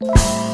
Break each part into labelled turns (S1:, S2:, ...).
S1: you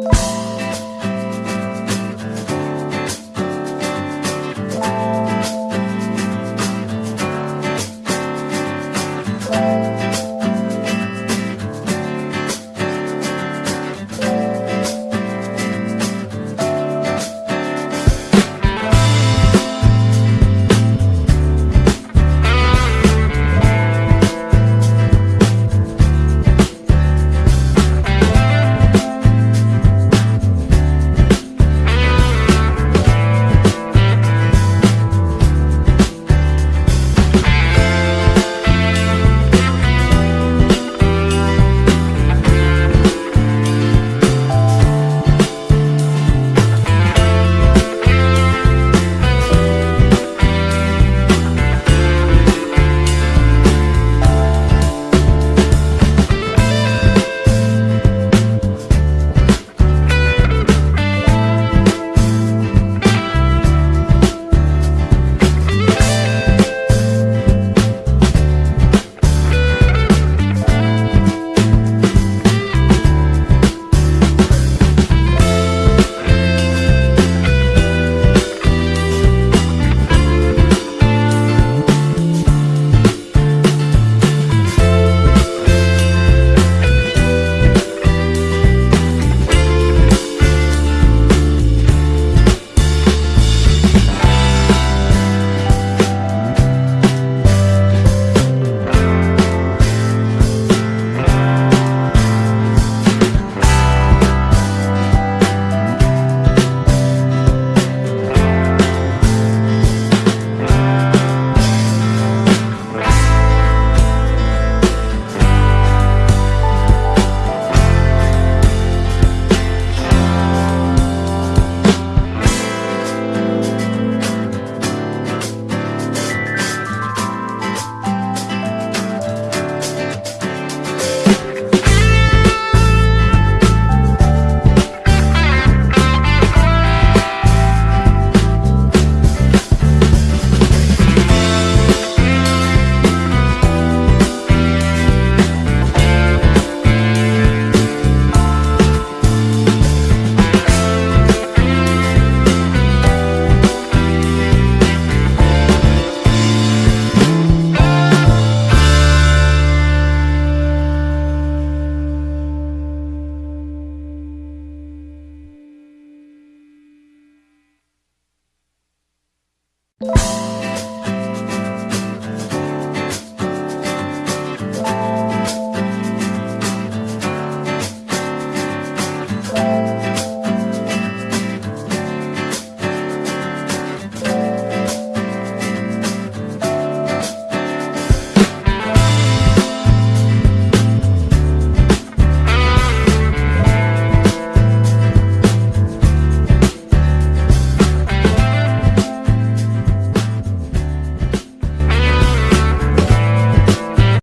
S1: you